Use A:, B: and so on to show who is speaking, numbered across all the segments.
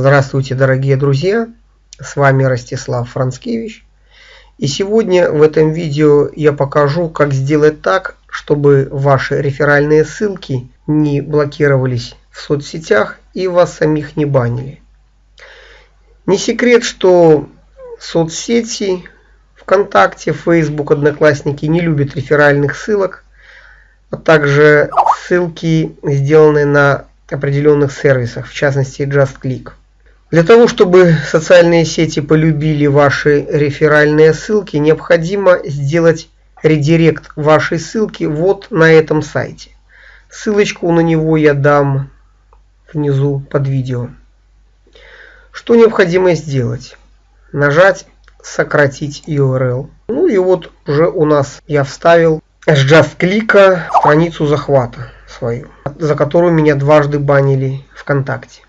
A: Здравствуйте, дорогие друзья! С вами Ростислав Францкевич. И сегодня в этом видео я покажу, как сделать так, чтобы ваши реферальные ссылки не блокировались в соцсетях и вас самих не банили. Не секрет, что соцсети ВКонтакте, Facebook, Одноклассники не любят реферальных ссылок, а также ссылки, сделанные на определенных сервисах, в частности JustClick. Для того, чтобы социальные сети полюбили ваши реферальные ссылки, необходимо сделать редирект вашей ссылки вот на этом сайте. Ссылочку на него я дам внизу под видео. Что необходимо сделать? Нажать сократить URL. Ну и вот уже у нас я вставил с JustClick страницу захвата свою, за которую меня дважды банили ВКонтакте.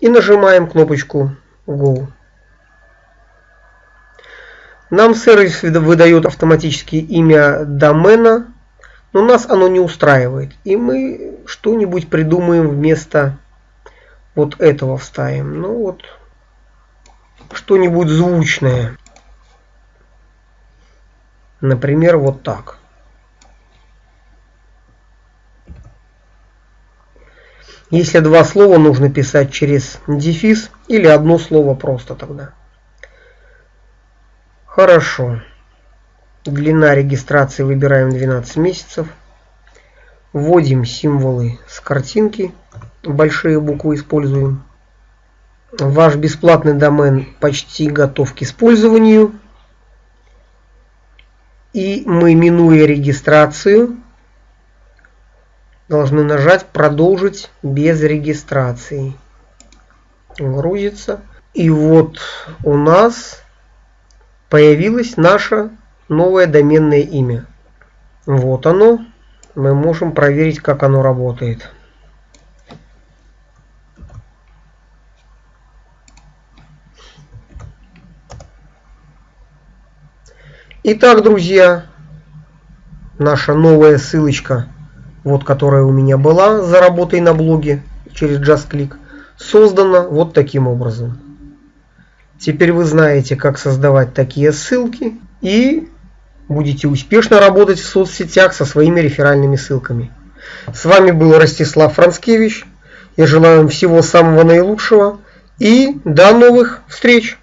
A: И нажимаем кнопочку Go. Нам сервис выдает автоматически имя домена, но нас оно не устраивает. И мы что-нибудь придумаем вместо вот этого вставим. Ну вот, что-нибудь звучное. Например, вот так. Если два слова нужно писать через дефис или одно слово просто тогда. Хорошо. Длина регистрации выбираем 12 месяцев. Вводим символы с картинки. Большие буквы используем. Ваш бесплатный домен почти готов к использованию. И мы, минуя регистрацию, должны нажать «Продолжить без регистрации». Грузится. И вот у нас появилось наше новое доменное имя. Вот оно. Мы можем проверить, как оно работает. Итак, друзья, наша новая ссылочка вот которая у меня была за работой на блоге через JustClick, создана вот таким образом. Теперь вы знаете, как создавать такие ссылки и будете успешно работать в соцсетях со своими реферальными ссылками. С вами был Ростислав Францкевич. Я желаю вам всего самого наилучшего и до новых встреч!